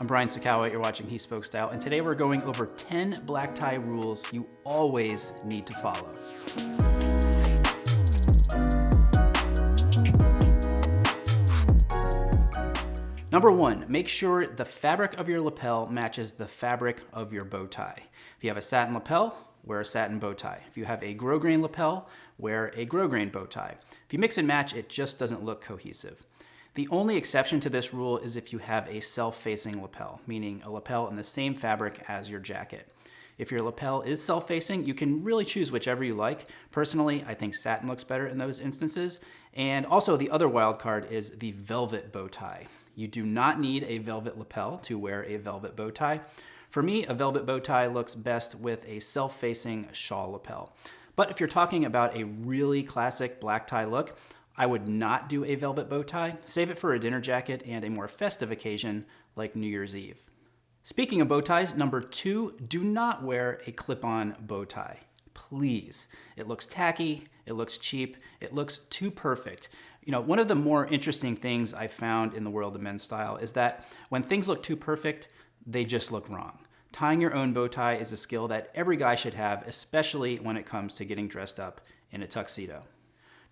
I'm Brian Sacawa, you're watching He Spoke Style, and today we're going over 10 black tie rules you always need to follow. Number one, make sure the fabric of your lapel matches the fabric of your bow tie. If you have a satin lapel, wear a satin bow tie. If you have a grosgrain lapel, wear a grosgrain bow tie. If you mix and match, it just doesn't look cohesive. The only exception to this rule is if you have a self-facing lapel, meaning a lapel in the same fabric as your jacket. If your lapel is self-facing, you can really choose whichever you like. Personally, I think satin looks better in those instances. And also the other wild card is the velvet bow tie. You do not need a velvet lapel to wear a velvet bow tie. For me, a velvet bow tie looks best with a self-facing shawl lapel. But if you're talking about a really classic black tie look, I would not do a velvet bow tie. Save it for a dinner jacket and a more festive occasion like New Year's Eve. Speaking of bow ties, number two, do not wear a clip-on bow tie. Please. It looks tacky, it looks cheap, it looks too perfect. You know, one of the more interesting things I found in the world of men's style is that when things look too perfect, they just look wrong. Tying your own bow tie is a skill that every guy should have, especially when it comes to getting dressed up in a tuxedo.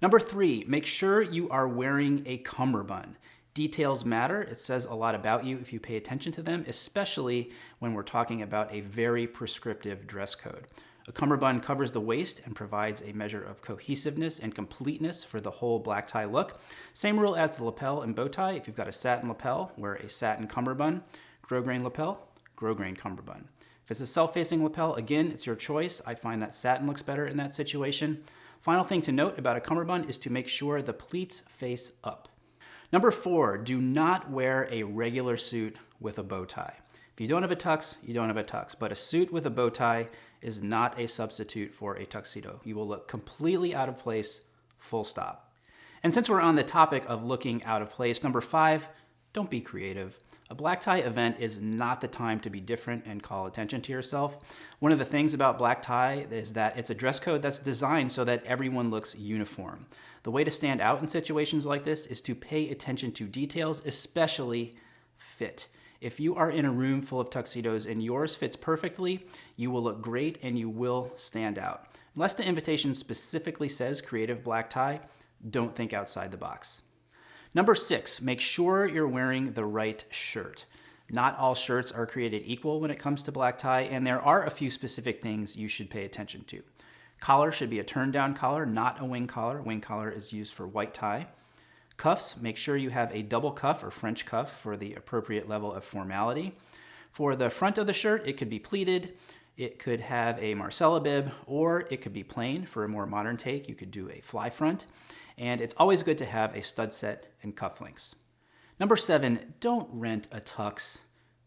Number three, make sure you are wearing a cummerbund. Details matter. It says a lot about you if you pay attention to them, especially when we're talking about a very prescriptive dress code. A cummerbund covers the waist and provides a measure of cohesiveness and completeness for the whole black tie look. Same rule as the lapel and bow tie. If you've got a satin lapel, wear a satin cummerbund. Grosgrain lapel, grosgrain cummerbund. If it's a self-facing lapel, again, it's your choice. I find that satin looks better in that situation. Final thing to note about a cummerbund is to make sure the pleats face up. Number four, do not wear a regular suit with a bow tie. If you don't have a tux, you don't have a tux, but a suit with a bow tie is not a substitute for a tuxedo. You will look completely out of place, full stop. And since we're on the topic of looking out of place, number five, don't be creative. A black tie event is not the time to be different and call attention to yourself. One of the things about black tie is that it's a dress code that's designed so that everyone looks uniform. The way to stand out in situations like this is to pay attention to details, especially fit. If you are in a room full of tuxedos and yours fits perfectly, you will look great and you will stand out. Unless the invitation specifically says creative black tie, don't think outside the box. Number six, make sure you're wearing the right shirt. Not all shirts are created equal when it comes to black tie, and there are a few specific things you should pay attention to. Collar should be a turn down collar, not a wing collar. Wing collar is used for white tie. Cuffs, make sure you have a double cuff or French cuff for the appropriate level of formality. For the front of the shirt, it could be pleated, it could have a Marcella bib, or it could be plain for a more modern take. You could do a fly front. And it's always good to have a stud set and cufflinks. Number seven, don't rent a tux.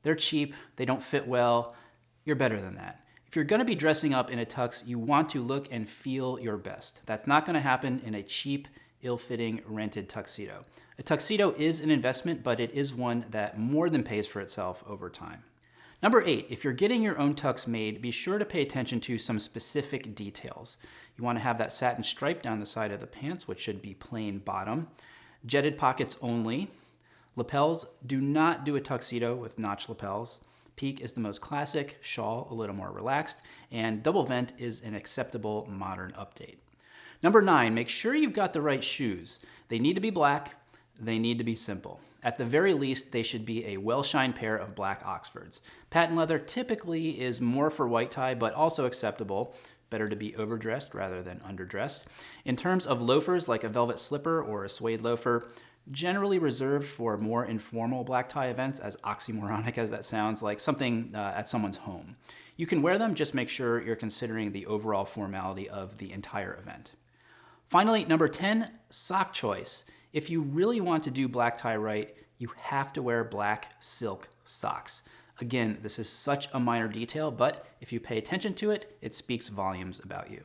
They're cheap, they don't fit well. You're better than that. If you're gonna be dressing up in a tux, you want to look and feel your best. That's not gonna happen in a cheap, ill-fitting rented tuxedo. A tuxedo is an investment, but it is one that more than pays for itself over time. Number eight, if you're getting your own tux made, be sure to pay attention to some specific details. You wanna have that satin stripe down the side of the pants, which should be plain bottom. Jetted pockets only. Lapels, do not do a tuxedo with notch lapels. Peak is the most classic, shawl a little more relaxed, and double vent is an acceptable modern update. Number nine, make sure you've got the right shoes. They need to be black, they need to be simple. At the very least, they should be a well-shined pair of black Oxfords. Patent leather typically is more for white tie, but also acceptable. Better to be overdressed rather than underdressed. In terms of loafers, like a velvet slipper or a suede loafer, generally reserved for more informal black tie events, as oxymoronic as that sounds, like something uh, at someone's home. You can wear them, just make sure you're considering the overall formality of the entire event. Finally, number 10, sock choice. If you really want to do black tie right, you have to wear black silk socks. Again, this is such a minor detail, but if you pay attention to it, it speaks volumes about you.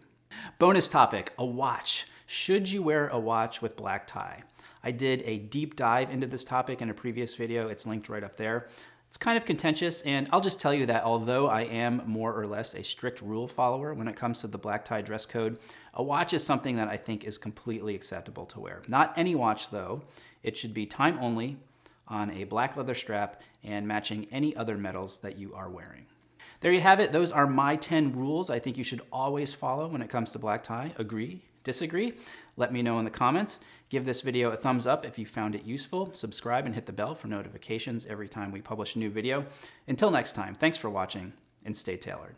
Bonus topic, a watch. Should you wear a watch with black tie? I did a deep dive into this topic in a previous video. It's linked right up there. It's kind of contentious, and I'll just tell you that although I am more or less a strict rule follower when it comes to the black tie dress code, a watch is something that I think is completely acceptable to wear. Not any watch though. It should be time only, on a black leather strap and matching any other metals that you are wearing. There you have it. Those are my 10 rules I think you should always follow when it comes to black tie. Agree? Disagree? Let me know in the comments. Give this video a thumbs up if you found it useful. Subscribe and hit the bell for notifications every time we publish a new video. Until next time, thanks for watching and stay tailored.